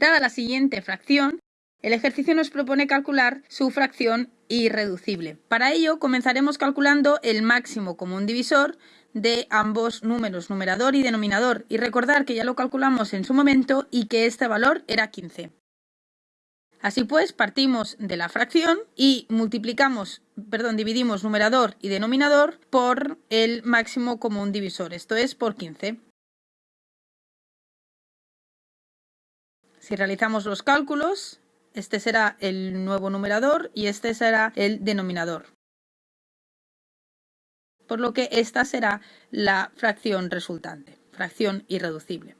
Dada la siguiente fracción, el ejercicio nos propone calcular su fracción irreducible. Para ello comenzaremos calculando el máximo común divisor de ambos números, numerador y denominador, y recordar que ya lo calculamos en su momento y que este valor era 15. Así pues, partimos de la fracción y multiplicamos, perdón, dividimos numerador y denominador por el máximo común divisor, esto es por 15. Si realizamos los cálculos, este será el nuevo numerador y este será el denominador. Por lo que esta será la fracción resultante, fracción irreducible.